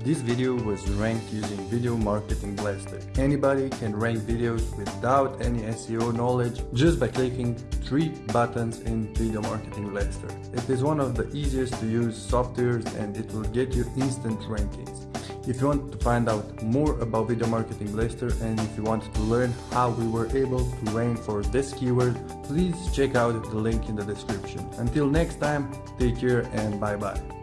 This video was ranked using Video Marketing Blaster. Anybody can rank videos without any SEO knowledge just by clicking three buttons in Video Marketing Blaster. It is one of the easiest to use softwares and it will get you instant rankings. If you want to find out more about Video Marketing Blaster and if you want to learn how we were able to rank for this keyword, please check out the link in the description. Until next time, take care and bye bye.